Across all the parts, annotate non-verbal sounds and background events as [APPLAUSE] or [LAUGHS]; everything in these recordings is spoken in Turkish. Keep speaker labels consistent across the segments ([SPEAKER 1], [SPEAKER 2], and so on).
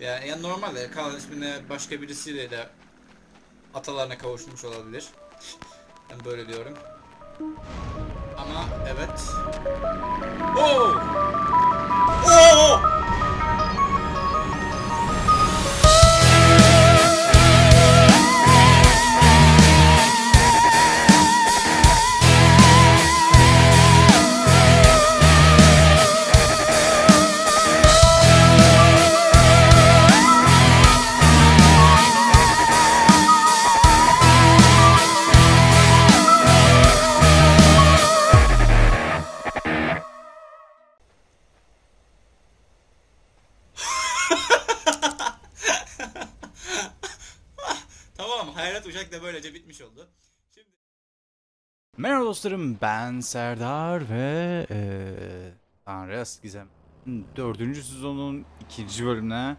[SPEAKER 1] Yani, yani normalde Kaan ismine başka birisiyle de atalarına kavuşmuş olabilir. [LAUGHS] Ben böyle diyorum. Ama evet. Oo! Oo! Hayrat Uşak da böylece bitmiş oldu. Şimdi
[SPEAKER 2] Merhaba dostlarım ben Serdar ve eee Tanrıs Gizem 4. sezonun ikinci bölümüne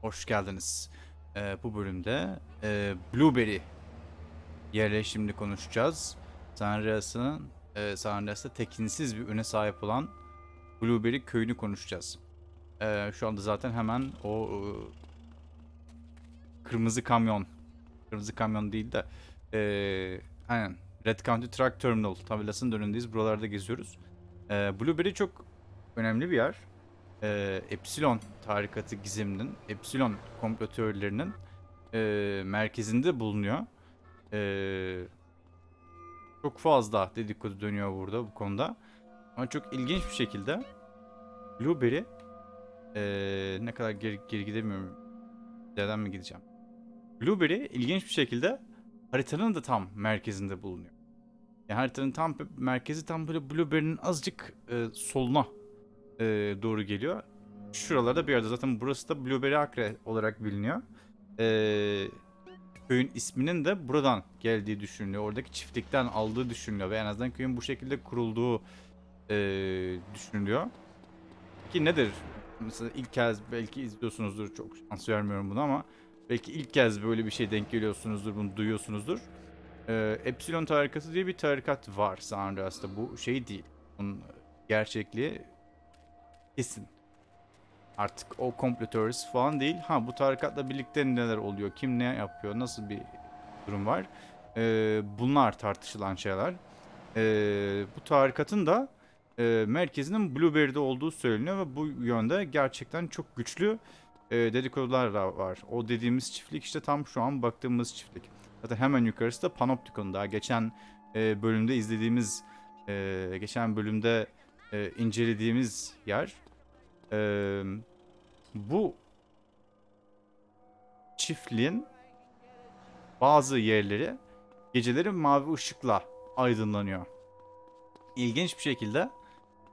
[SPEAKER 2] hoş geldiniz. Eee, bu bölümde eee, Blueberry yerleşimini konuşacağız. Sanrias'ın eee Sanrias'ta tekinsiz bir öne sahip olan Blueberry köyünü konuşacağız. Eee, şu anda zaten hemen o eee, kırmızı kamyon kırmızı kamyon değil de eee aynen Red County Truck Terminal tabelasının önündeyiz. Buralarda geziyoruz. Ee, Blueberry çok önemli bir yer. Ee, Epsilon tarikatı gizeminin, Epsilon komplo teorilerinin ee, merkezinde bulunuyor. Ee, çok fazla dedikodu dönüyor burada bu konuda. Ama çok ilginç bir şekilde Blueberry ee, ne kadar geri, geri gidemiyorum. Neden mi gideceğim? Blueberry ilginç bir şekilde haritanın da tam merkezinde bulunuyor. Yani haritanın tam merkezi tam böyle Blueberry'nin azıcık e, soluna e, doğru geliyor. Şuralarda bir yerde zaten burası da Blueberry Acre olarak biliniyor. E, köyün isminin de buradan geldiği düşünülüyor. Oradaki çiftlikten aldığı düşünülüyor ve en azından köyün bu şekilde kurulduğu e, düşünülüyor. Ki nedir? Mesela ilk kez belki izliyorsunuzdur. Çok şans vermiyorum buna ama belki ilk kez böyle bir şey denk geliyorsunuzdur, bunu duyuyorsunuzdur. Ee, Epsilon tarikatı diye bir tarikat var San Andreas'ta. Bu şey değil. Bunun gerçekliği kesin. Artık o komplo teorisi falan değil. Ha bu tarikatla birlikte neler oluyor? Kim ne yapıyor? Nasıl bir durum var? Ee, bunlar tartışılan şeyler. Ee, bu tarikatın da e, merkezinin Blueberry'de olduğu söyleniyor ve bu yönde gerçekten çok güçlü e, dedikodular var. O dediğimiz çiftlik işte tam şu an baktığımız çiftlik. Zaten hemen yukarısı da Panopticon. Daha geçen e, bölümde izlediğimiz, e, geçen bölümde e, incelediğimiz yer. E, bu çiftliğin bazı yerleri geceleri mavi ışıkla aydınlanıyor. İlginç bir şekilde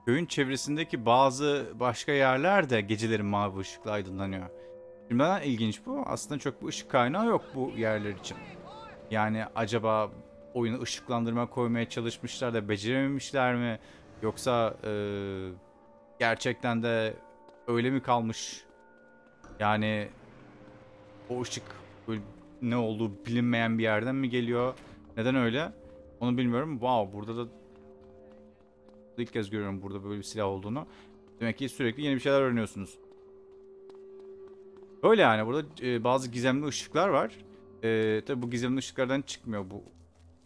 [SPEAKER 2] köyün çevresindeki bazı başka yerler de geceleri mavi ışıkla aydınlanıyor. Şimdi neden ilginç bu? Aslında çok bir ışık kaynağı yok bu yerler için. Yani acaba oyunu ışıklandırma koymaya çalışmışlar da becerememişler mi? Yoksa e, gerçekten de öyle mi kalmış? Yani o ışık ne olduğu bilinmeyen bir yerden mi geliyor? Neden öyle? Onu bilmiyorum. Wow burada da ilk kez görüyorum burada böyle bir silah olduğunu. Demek ki sürekli yeni bir şeyler öğreniyorsunuz. Öyle yani burada e, bazı gizemli ışıklar var. E, tabi bu gizemli ışıklardan çıkmıyor bu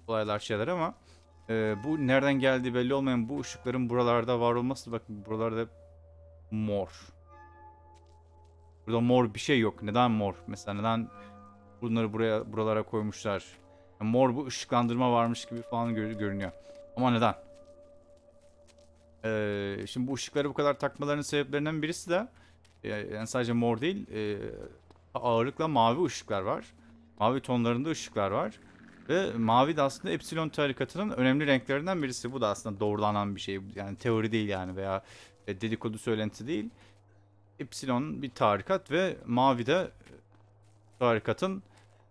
[SPEAKER 2] olaylar şeyler ama e, bu nereden geldiği belli olmayan bu ışıkların buralarda var olması bakın buralarda mor. Burada mor bir şey yok. Neden mor? Mesela neden bunları buraya buralara koymuşlar? Yani mor bu ışıklandırma varmış gibi falan gör- görünüyor. Ama neden? Ee, şimdi bu ışıkları bu kadar takmalarının sebeplerinden birisi de e, yani sadece mor değil e, ağırlıkla mavi ışıklar var. Mavi tonlarında ışıklar var. Ve mavi de aslında Epsilon tarikatının önemli renklerinden birisi. Bu da aslında doğrulanan bir şey. Yani teori değil yani veya e, dedikodu söylenti değil. Epsilon bir tarikat ve mavi de e, tarikatın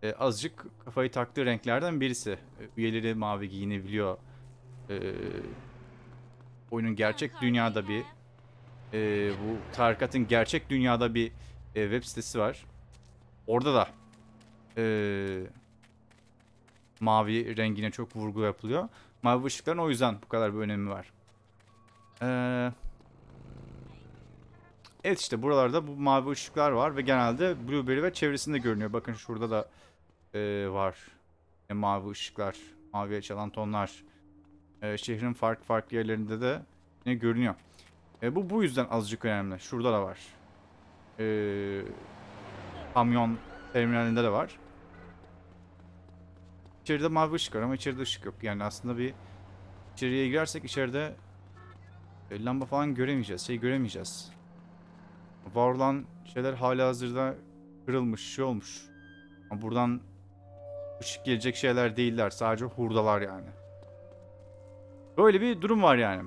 [SPEAKER 2] e, azıcık kafayı taktığı renklerden birisi. Üyeleri mavi giyinebiliyor. E, oyunun gerçek dünyada bir e, bu tarikatın gerçek dünyada bir e, web sitesi var. Orada da e, mavi rengine çok vurgu yapılıyor. Mavi ışıkların o yüzden bu kadar bir önemi var. Eee Evet işte buralarda bu mavi ışıklar var ve genelde Blueberry ve çevresinde görünüyor. Bakın şurada da e, var. E, mavi ışıklar, maviye çalan tonlar. E, şehrin farklı farklı yerlerinde de yine görünüyor. E, bu bu yüzden azıcık önemli. Şurada da var. E, kamyon terminalinde de var. İçeride mavi ışık var ama içeride ışık yok. Yani aslında bir içeriye girersek içeride e, lamba falan göremeyeceğiz. Şey göremeyeceğiz. Var olan şeyler hala hazırda kırılmış, şey olmuş. Ama buradan ışık gelecek şeyler değiller. Sadece hurdalar yani. Böyle bir durum var yani.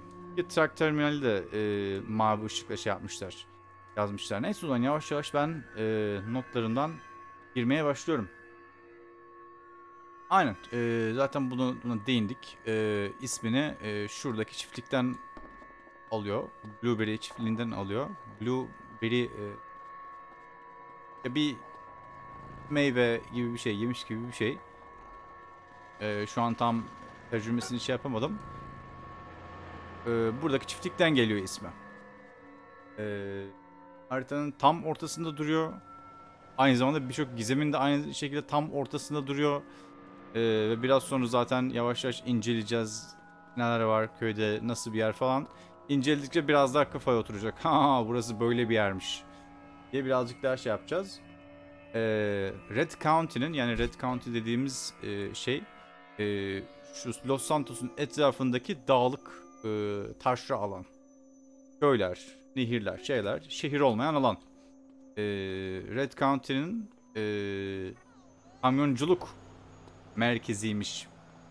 [SPEAKER 2] Truck terminali de e, mavi ışıkla şey yapmışlar. Yazmışlar. Neyse o zaman yavaş yavaş ben e, notlarından girmeye başlıyorum. Aynen. e, zaten bunu, buna değindik. E, ismini e, şuradaki çiftlikten alıyor. Blueberry çiftliğinden alıyor. Blueberry e, bir meyve gibi bir şey, yemiş gibi bir şey. E, şu an tam tercümesini şey yapamadım. E, buradaki çiftlikten geliyor ismi. E, haritanın tam ortasında duruyor. Aynı zamanda birçok gizemin de aynı şekilde tam ortasında duruyor. Ee, ve biraz sonra zaten yavaş yavaş inceleyeceğiz. Neler var köyde, nasıl bir yer falan. İnceledikçe biraz daha kafaya oturacak. [LAUGHS] Ha burası böyle bir yermiş. Diye birazcık daha şey yapacağız. Ee, Red County'nin yani Red County dediğimiz e, şey e, şu Los Santos'un etrafındaki dağlık e, taşra alan. Köyler, nehirler, şeyler, şehir olmayan alan. Ee, Red County'nin e, kamyonculuk merkeziymiş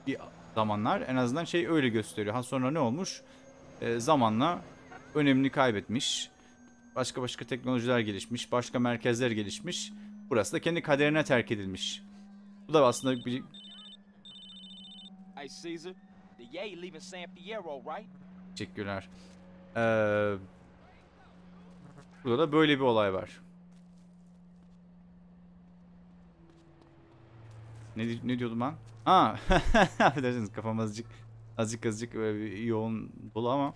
[SPEAKER 2] bir zamanlar. En azından şey öyle gösteriyor. Ha sonra ne olmuş? Ee, zamanla önemini kaybetmiş. Başka başka teknolojiler gelişmiş. Başka merkezler gelişmiş. Burası da kendi kaderine terk edilmiş. Bu da aslında bir
[SPEAKER 3] Hey Caesar, the Yay leaving San Fierro, right?
[SPEAKER 2] teşekkürler. Ee, burada da böyle bir olay var. Ne, ne diyordum ben? Ha, [LAUGHS] affedersiniz kafam azıcık azıcık azıcık yoğun dolu ama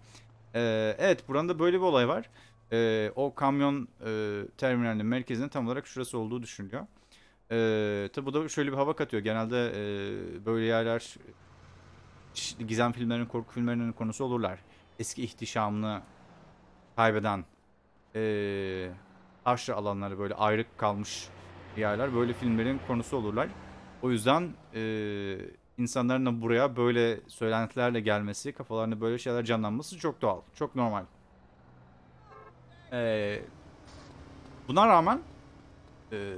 [SPEAKER 2] Ee, evet buranın da böyle bir olay var. Ee, o kamyon e, terminalinin merkezinin tam olarak şurası olduğu düşünülüyor. Ee, tabi bu da şöyle bir hava katıyor. Genelde e, böyle yerler gizem filmlerinin, korku filmlerinin konusu olurlar. Eski ihtişamını kaybeden e, taşra alanları böyle ayrık kalmış yerler böyle filmlerin konusu olurlar. O yüzden e, insanların da buraya böyle söylentilerle gelmesi, kafalarında böyle şeyler canlanması çok doğal, çok normal. E, buna rağmen, e,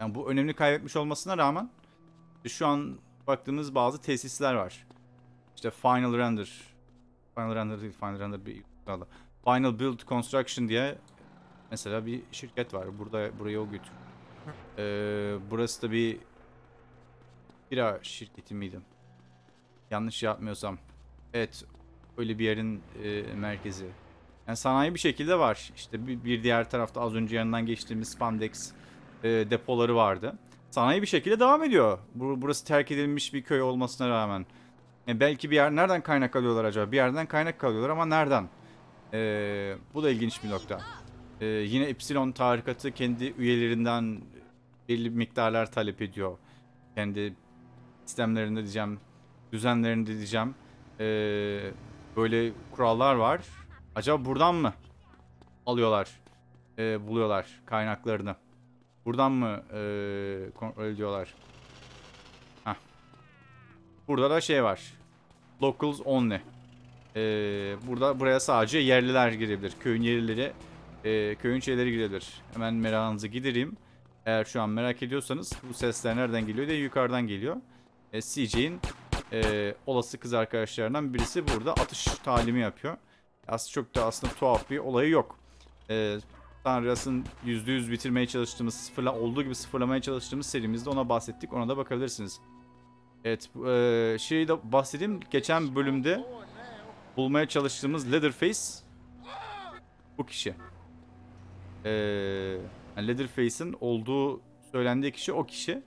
[SPEAKER 2] yani bu önemli kaybetmiş olmasına rağmen şu an baktığımız bazı tesisler var. İşte Final Render, Final Render değil, Final Render bir. Final Build Construction diye mesela bir şirket var. Burada buraya o götür. Ee, burası da bir bira şirketi miydi? Yanlış yapmıyorsam. Evet, öyle bir yerin e, merkezi. Yani sanayi bir şekilde var. İşte bir, bir diğer tarafta az önce yanından geçtiğimiz spandex e, depoları vardı. Sanayi bir şekilde devam ediyor. Bu, burası terk edilmiş bir köy olmasına rağmen. E, belki bir yer nereden kaynak alıyorlar acaba? Bir yerden kaynak alıyorlar ama nereden? E, bu da ilginç bir nokta. E, yine Epsilon tarikatı kendi üyelerinden belli miktarlar talep ediyor. Kendi sistemlerinde diyeceğim, düzenlerinde diyeceğim. E, böyle kurallar var. Acaba buradan mı alıyorlar, e, buluyorlar kaynaklarını? Buradan mı e, kontrol ediyorlar? Burada da şey var. Locals only. Ee, burada buraya sadece yerliler girebilir. Köyün yerlileri, e, köyün şeyleri girebilir. Hemen merakınızı gidereyim. Eğer şu an merak ediyorsanız bu sesler nereden geliyor diye yukarıdan geliyor. E, CJ'in e, olası kız arkadaşlarından birisi burada atış talimi yapıyor. Aslında çok da aslında tuhaf bir olayı yok. E, Tanrıas'ın %100 bitirmeye çalıştığımız, sıfırla olduğu gibi sıfırlamaya çalıştığımız serimizde ona bahsettik. Ona da bakabilirsiniz. Evet, e, şeyi de bahsedeyim. Geçen bölümde bulmaya çalıştığımız Leatherface bu kişi. E, yani Leatherface'in olduğu söylendiği kişi o kişi.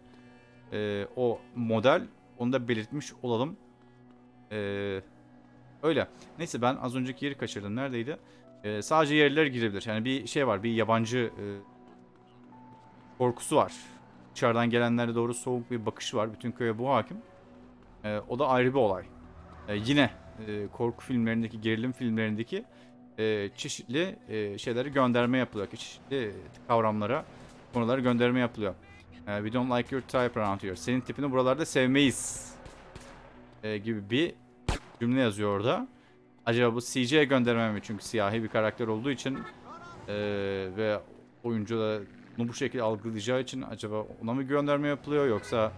[SPEAKER 2] E, o model. Onu da belirtmiş olalım. E, öyle. Neyse ben az önceki yeri kaçırdım. Neredeydi? e, sadece yerliler girebilir. Yani bir şey var, bir yabancı e, korkusu var. Dışarıdan gelenlere doğru soğuk bir bakışı var. Bütün köye bu hakim. E, o da ayrı bir olay. E, yine e, korku filmlerindeki, gerilim filmlerindeki e, çeşitli e, şeyleri gönderme yapılıyor. Çeşitli kavramlara, konulara gönderme yapılıyor. E, we don't like your type around here. Senin tipini buralarda sevmeyiz. E, gibi bir cümle yazıyor orada. Acaba bu CJ'ye gönderme mi? Çünkü siyahi bir karakter olduğu için e, ve oyuncu da bunu bu şekilde algılayacağı için acaba ona mı gönderme yapılıyor yoksa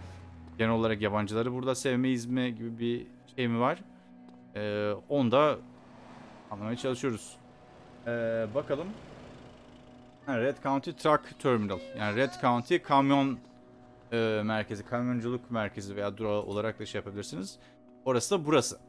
[SPEAKER 2] genel olarak yabancıları burada sevmeyiz mi gibi bir şey mi var? E, onu da anlamaya çalışıyoruz. E, bakalım. Red County Truck Terminal. Yani Red County kamyon e, merkezi, kamyonculuk merkezi veya durağı olarak da şey yapabilirsiniz. Orası da burası.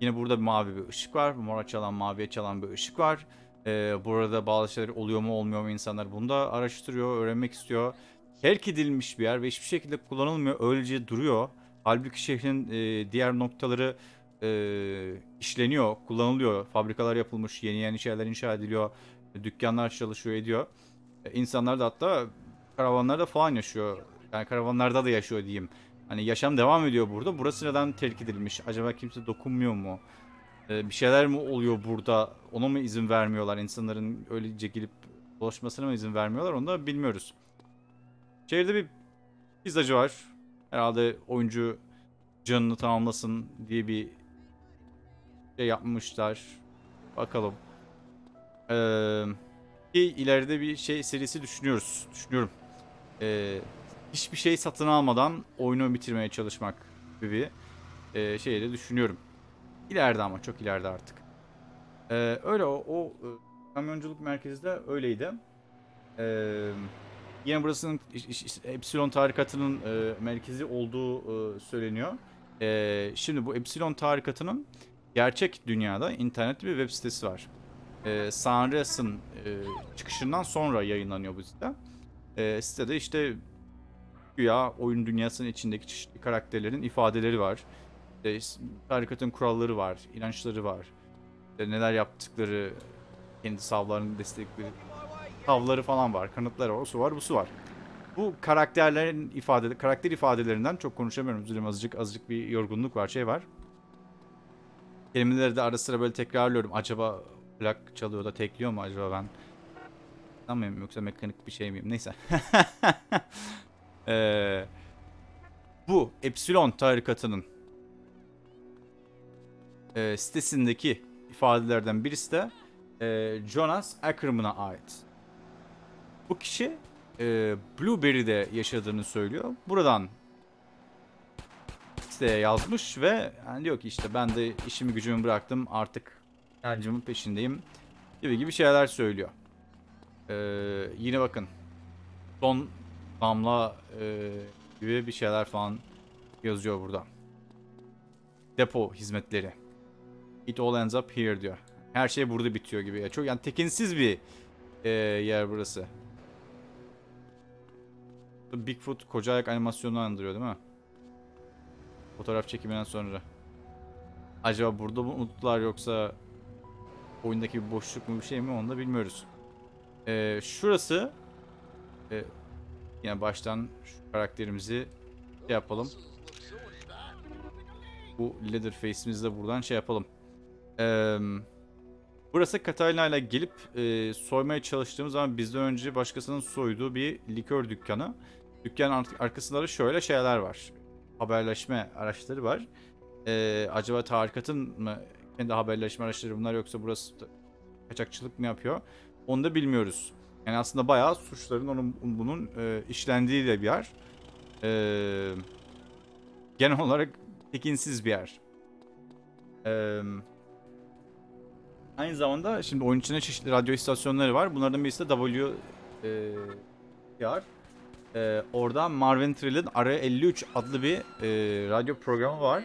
[SPEAKER 2] Yine burada mavi bir ışık var. Mora çalan, maviye çalan bir ışık var. Ee, burada bazı şeyler oluyor mu olmuyor mu insanlar bunu da araştırıyor, öğrenmek istiyor. Terk edilmiş bir yer ve hiçbir şekilde kullanılmıyor. Öylece duruyor. Halbuki şehrin e, diğer noktaları e, işleniyor, kullanılıyor. Fabrikalar yapılmış, yeni yeni şeyler inşa ediliyor. Dükkanlar çalışıyor, ediyor. E, insanlar da hatta karavanlarda falan yaşıyor. Yani karavanlarda da yaşıyor diyeyim. Hani yaşam devam ediyor burada. Burası neden terk edilmiş? Acaba kimse dokunmuyor mu? Ee, bir şeyler mi oluyor burada? Ona mı izin vermiyorlar? İnsanların öylece gelip dolaşmasına mı izin vermiyorlar? Onu da bilmiyoruz. Şehirde bir pizzacı var. Herhalde oyuncu canını tamamlasın diye bir şey yapmışlar. Bakalım. Ee, ki ileride bir şey serisi düşünüyoruz. Düşünüyorum. Ee, hiçbir şey satın almadan oyunu bitirmeye çalışmak gibi bir e, şeyi de düşünüyorum. İleride ama çok ileride artık. Ee, öyle o, o e, kamyonculuk merkezi de öyleydi. Ee, yine burasının Epsilon tarikatının e, merkezi olduğu e, söyleniyor. Ee, şimdi bu Epsilon tarikatının gerçek dünyada internetli bir web sitesi var. Ee, Sunris'ın e, çıkışından sonra yayınlanıyor bu site. Ee, sitede işte güya oyun dünyasının içindeki çeşitli karakterlerin ifadeleri var. İşte tarikatın kuralları var, inançları var. İşte neler yaptıkları, kendi savlarını destekleri, savları falan var, kanıtları var, o su var, bu su var. Bu karakterlerin ifade, karakter ifadelerinden çok konuşamıyorum. Üzülüm azıcık azıcık bir yorgunluk var, şey var. Kelimeleri de ara sıra böyle tekrarlıyorum. Acaba plak çalıyor da tekliyor mu acaba ben? Anlamıyorum yoksa mekanik bir şey miyim? Neyse. [LAUGHS] Ee, bu Epsilon tarikatının e, sitesindeki ifadelerden birisi de e, Jonas Ackerman'a ait. Bu kişi e, Blueberry'de yaşadığını söylüyor. Buradan siteye yazmış ve yani diyor ki işte ben de işimi gücümü bıraktım artık inancımın peşindeyim gibi gibi şeyler söylüyor. Ee, yine bakın son damla e, gibi bir şeyler falan yazıyor burada. Depo hizmetleri. It all ends up here diyor. Her şey burada bitiyor gibi. Ya Çok yani tekinsiz bir e, yer burası. Bigfoot koca ayak animasyonunu andırıyor değil mi? Fotoğraf çekiminden sonra. Acaba burada mı unuttular yoksa oyundaki bir boşluk mu bir şey mi onu da bilmiyoruz. Ee, şurası e, yine baştan şu karakterimizi şey yapalım. Bu Leatherface'imizi de buradan şey yapalım. Ee, burası Catalina ile gelip e, soymaya çalıştığımız zaman bizden önce başkasının soyduğu bir likör dükkanı. Dükkanın ar- arkasında da şöyle şeyler var. Haberleşme araçları var. Ee, acaba tarikatın mı kendi haberleşme araçları bunlar yoksa burası kaçakçılık mı yapıyor? Onu da bilmiyoruz. Yani aslında bayağı suçların onun bunun e, işlendiği de bir yer. E, genel olarak tekinsiz bir yer. E, aynı zamanda şimdi oyun içinde çeşitli radyo istasyonları var. Bunlardan birisi de W e. E, orada Marvin Trill'in R53 adlı bir e, radyo programı var.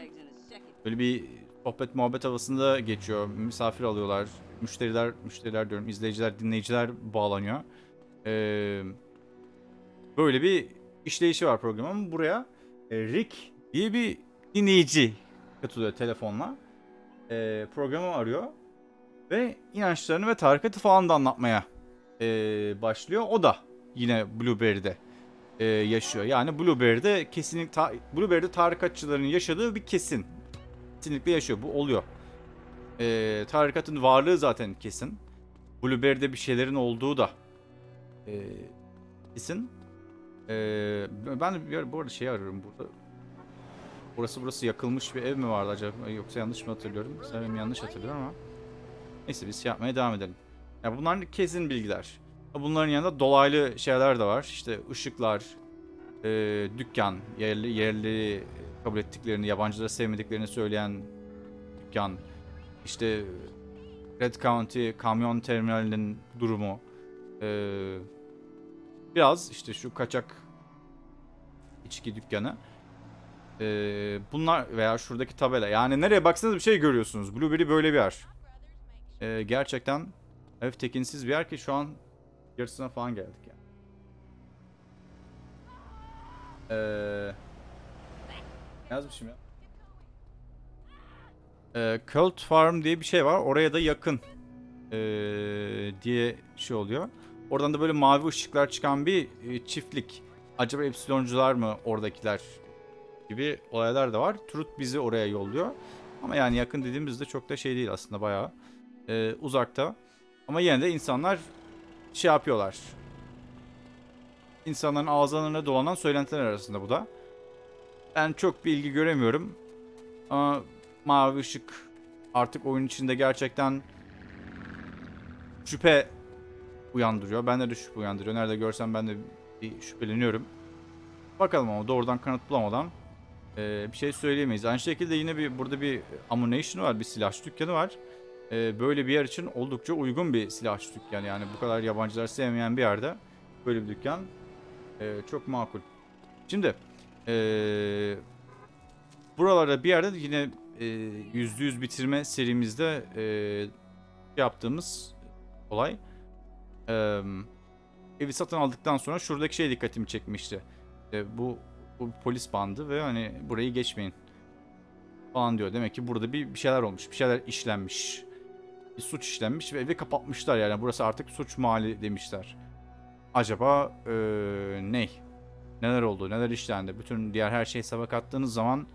[SPEAKER 2] Böyle bir sohbet muhabbet havasında geçiyor. Misafir alıyorlar. Müşteriler, müşteriler diyorum, izleyiciler, dinleyiciler bağlanıyor. Ee, böyle bir işleyişi var programın. Buraya e, Rick diye bir dinleyici katılıyor telefonla. Ee, programı arıyor. Ve inançlarını ve tarikatı falan da anlatmaya e, başlıyor. O da yine Blueberry'de e, yaşıyor. Yani Blueberry'de kesinlikle ta, Blueberry'de tarikatçıların yaşadığı bir kesin. Kesinlikle yaşıyor. Bu oluyor. E, tarikatın varlığı zaten kesin. Blueberry'de bir şeylerin olduğu da e, kesin. E, ben bu arada şey arıyorum burada. Burası burası yakılmış bir ev mi vardı acaba yoksa yanlış mı hatırlıyorum? Sanırım yanlış hatırlıyorum ama. Neyse biz şey yapmaya devam edelim. Ya bunlar kesin bilgiler. Bunların yanında dolaylı şeyler de var. İşte ışıklar, e, dükkan, yerli, yerli kabul ettiklerini, yabancıları sevmediklerini söyleyen dükkan. İşte Red County kamyon terminalinin durumu. E, biraz işte şu kaçak içki dükkanı. E, bunlar veya şuradaki tabela. Yani nereye baksanız bir şey görüyorsunuz. Blueberry böyle bir yer. E, gerçekten hafif tekinsiz bir yer ki şu an yarısına falan geldik yani. Ee, yazmışım ya? Ee, Cult Farm diye bir şey var. Oraya da yakın ee, diye şey oluyor. Oradan da böyle mavi ışıklar çıkan bir e, çiftlik. Acaba Epsiloncular mı oradakiler gibi olaylar da var. Truth bizi oraya yolluyor. Ama yani yakın dediğimizde çok da şey değil aslında bayağı e, uzakta. Ama yine de insanlar şey yapıyorlar. İnsanların ağızlarına dolanan söylentiler arasında bu da. Ben çok bir ilgi göremiyorum. Ama mavi ışık artık oyun içinde gerçekten şüphe uyandırıyor. Bende de şüphe uyandırıyor. Nerede görsem ben de bir şüpheleniyorum. Bakalım ama doğrudan kanıt bulamadan e, bir şey söyleyemeyiz. Aynı şekilde yine bir burada bir ammunition var, bir silahçı dükkanı var. E, böyle bir yer için oldukça uygun bir silahçı dükkanı. Yani bu kadar yabancılar sevmeyen bir yerde böyle bir dükkan e, çok makul. Şimdi e, buralarda bir yerde de yine e, yüzde yüz bitirme serimizde e, yaptığımız olay. E, evi satın aldıktan sonra şuradaki şey dikkatimi çekmişti. E, bu, bu polis bandı ve hani burayı geçmeyin falan diyor. Demek ki burada bir, bir şeyler olmuş, bir şeyler işlenmiş. Bir suç işlenmiş ve evi kapatmışlar yani. Burası artık suç mahalli demişler. Acaba e, ne? Neler oldu, neler işlendi? Bütün diğer her şeyi hesaba kattığınız zaman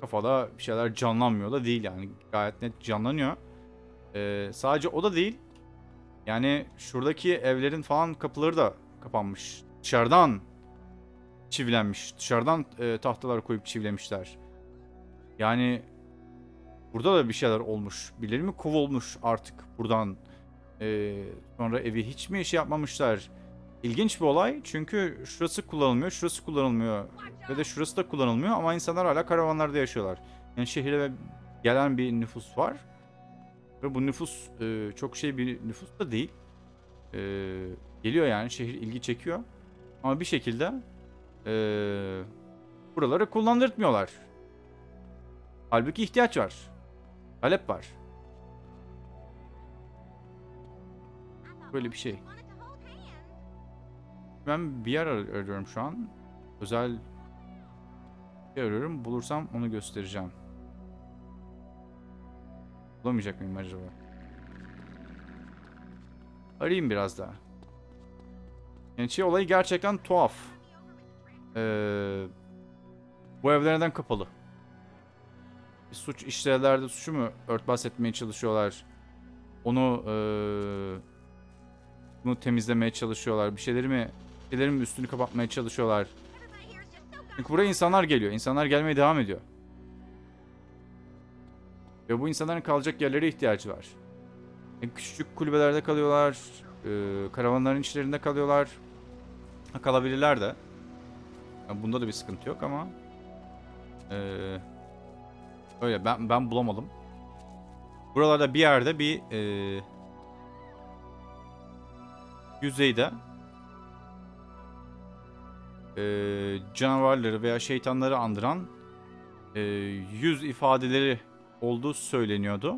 [SPEAKER 2] kafada bir şeyler canlanmıyor da değil yani. Gayet net canlanıyor. E, sadece o da değil. Yani şuradaki evlerin falan kapıları da kapanmış. Dışarıdan çivilenmiş. Dışarıdan e, tahtalar koyup çivilemişler. Yani burada da bir şeyler olmuş. Birileri mi kovulmuş artık buradan. E, sonra evi hiç mi şey yapmamışlar. İlginç bir olay çünkü şurası kullanılmıyor, şurası kullanılmıyor ve de şurası da kullanılmıyor ama insanlar hala karavanlarda yaşıyorlar. Yani şehire gelen bir nüfus var ve bu nüfus e, çok şey bir nüfus da değil. E, geliyor yani şehir ilgi çekiyor ama bir şekilde e, buraları kullandırtmıyorlar. Halbuki ihtiyaç var. Talep var. Böyle bir şey. Ben bir yer ar- arıyorum şu an. Özel bir arıyorum. Bulursam onu göstereceğim. Bulamayacak mıyım acaba? Arayayım biraz daha. Yani şey olayı gerçekten tuhaf. Ee, bu evler neden kapalı? Suç işlerlerde suçu mu örtbas etmeye çalışıyorlar? Onu eee bunu temizlemeye çalışıyorlar. Bir şeyleri mi bir şeylerin mi üstünü kapatmaya çalışıyorlar? Çünkü buraya insanlar geliyor. İnsanlar gelmeye devam ediyor. Ve bu insanların kalacak yerlere ihtiyacı var. Yani küçücük kulübelerde kalıyorlar. eee, karavanların içlerinde kalıyorlar. Ha, kalabilirler de. Yani bunda da bir sıkıntı yok ama eee, öyle ben ben bulamadım. Buralarda bir yerde bir eee, yüzeyde eee, canavarları veya şeytanları andıran eee, yüz ifadeleri olduğu söyleniyordu.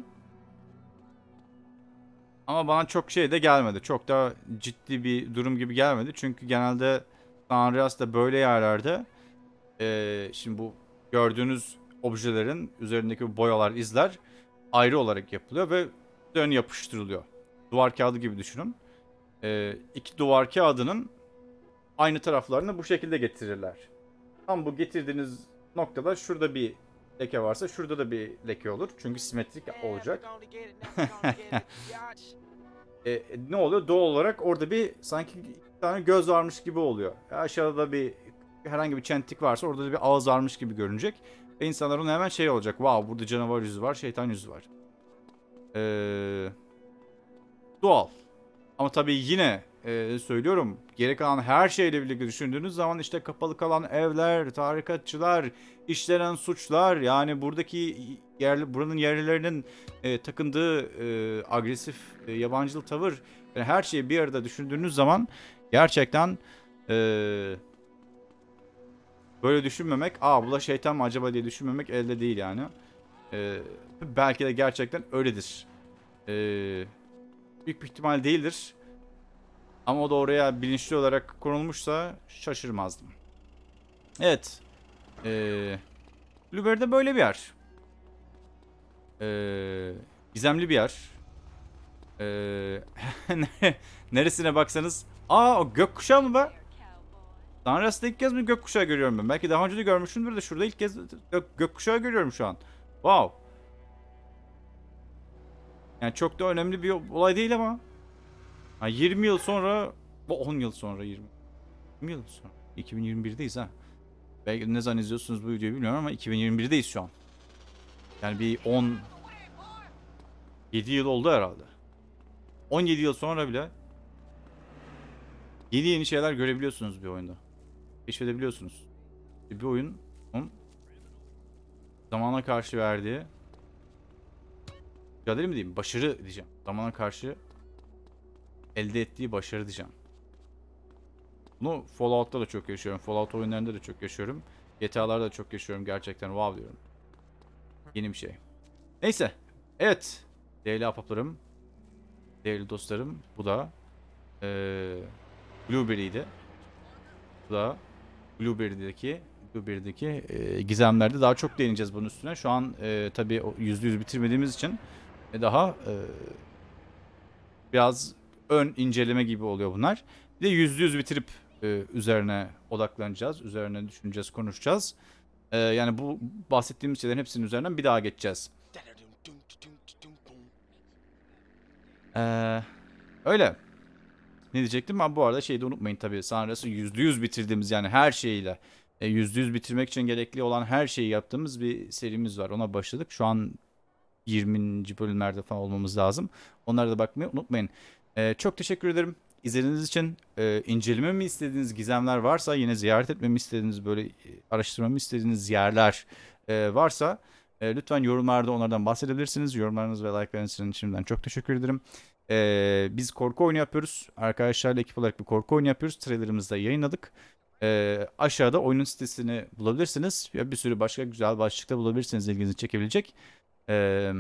[SPEAKER 2] Ama bana çok şey de gelmedi. Çok da ciddi bir durum gibi gelmedi. Çünkü genelde San böyle yerlerde eee, şimdi bu gördüğünüz objelerin üzerindeki boyalar, izler ayrı olarak yapılıyor ve üzerine yapıştırılıyor. Duvar kağıdı gibi düşünün. Ee, iki duvar kağıdının aynı taraflarını bu şekilde getirirler. Tam bu getirdiğiniz noktada şurada bir leke varsa şurada da bir leke olur. Çünkü simetrik olacak. [LAUGHS] E, ne oluyor? Doğal olarak orada bir sanki iki tane göz varmış gibi oluyor. Aşağıda bir herhangi bir çentik varsa orada da bir ağız varmış gibi görünecek. Ve ona hemen şey olacak. Wow burada canavar yüzü var, şeytan yüzü var. Ee, doğal. Ama tabii yine e, söylüyorum geri kalan her şeyle birlikte düşündüğünüz zaman işte kapalı kalan evler, tarikatçılar, işlenen suçlar yani buradaki yerli buranın yerlilerinin e, takındığı e, agresif e, yabancılı tavır yani her şeyi bir arada düşündüğünüz zaman gerçekten e, böyle düşünmemek aa bu da şeytan mı acaba diye düşünmemek elde değil yani. E, belki de gerçekten öyledir. E, büyük bir ihtimal değildir. Ama o da oraya bilinçli olarak konulmuşsa şaşırmazdım. Evet. Ee, Blueberry'de böyle bir yer. Ee, gizemli bir yer. Ee, [LAUGHS] nere- neresine baksanız. Aa o gökkuşağı mı be? Tanrıs'ta ilk kez mi gökkuşağı görüyorum ben? Belki daha önce de görmüşümdür de şurada ilk kez gök, gökkuşağı görüyorum şu an. Wow. Yani çok da önemli bir olay değil ama. Ha 20 yıl sonra, bu 10 yıl sonra 20. 20 yıl sonra. 2021'deyiz ha. Belki ne zaman izliyorsunuz bu videoyu bilmiyorum ama 2021'deyiz şu an. Yani bir 10 7 yıl oldu herhalde. 17 yıl sonra bile yeni yeni şeyler görebiliyorsunuz bir oyunda. Keşfedebiliyorsunuz. Bir oyun zamana karşı verdiği mücadele mi diyeyim? Başarı diyeceğim. Zamana karşı elde ettiği başarı diyeceğim. Bunu Fallout'ta da çok yaşıyorum. Fallout oyunlarında da çok yaşıyorum. GTA'larda da çok yaşıyorum. Gerçekten wow diyorum. Yeni bir şey. Neyse. Evet. Değerli ahbaplarım. Değerli dostlarım. Bu da eee Blueberry'di. Bu da Blueberry'deki Blueberry'deki eee, gizemlerde daha çok değineceğiz bunun üstüne. Şu an eee tabii o %100 bitirmediğimiz için e, daha eee, biraz ön inceleme gibi oluyor bunlar. Bir de yüzde yüz bitirip e, üzerine odaklanacağız. Üzerine düşüneceğiz, konuşacağız. E, yani bu bahsettiğimiz şeylerin hepsinin üzerinden bir daha geçeceğiz. E, öyle. Ne diyecektim? Ben bu arada şeyi de unutmayın tabii. Yüzde yüz bitirdiğimiz yani her şeyiyle. e, Yüzde yüz bitirmek için gerekli olan her şeyi yaptığımız bir serimiz var. Ona başladık. Şu an 20. bölümlerde falan olmamız lazım. Onlara da bakmayı unutmayın. Ee, çok teşekkür ederim izlediğiniz için. Ee, incelememi istediğiniz gizemler varsa, yine ziyaret etmemi istediğiniz, böyle e, araştırmamı istediğiniz yerler e, varsa e, lütfen yorumlarda onlardan bahsedebilirsiniz. Yorumlarınız ve like'larınız için şimdiden çok teşekkür ederim. Ee, biz korku oyunu yapıyoruz. Arkadaşlarla ekip olarak bir korku oyunu yapıyoruz. Trailerımızı da yayınladık. Ee, aşağıda oyunun sitesini bulabilirsiniz. Ya bir sürü başka güzel başlıkta bulabilirsiniz ilginizi çekebilecek. Ee,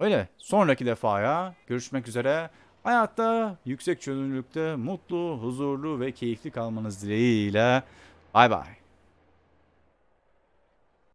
[SPEAKER 2] öyle. Sonraki defaya görüşmek üzere. Hayatta yüksek çözünürlükte mutlu, huzurlu ve keyifli kalmanız dileğiyle. Bay bay.